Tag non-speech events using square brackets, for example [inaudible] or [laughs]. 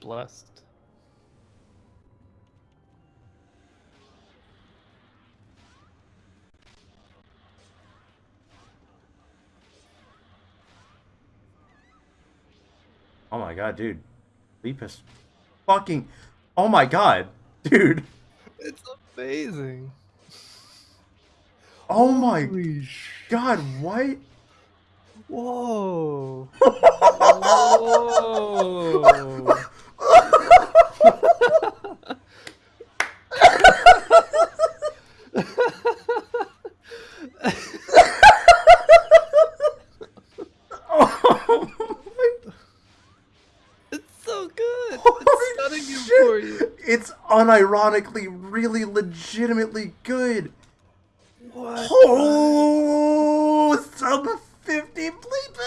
blessed. Oh my god, dude. Leap is fucking. Oh my god, [laughs] dude. It's amazing. Oh my Holy god, what? Whoa. [laughs] Whoa. Oh my It's so good. Holy it's shit. for you. It's unironically really legitimately good. What? Oh, sub 50 bleep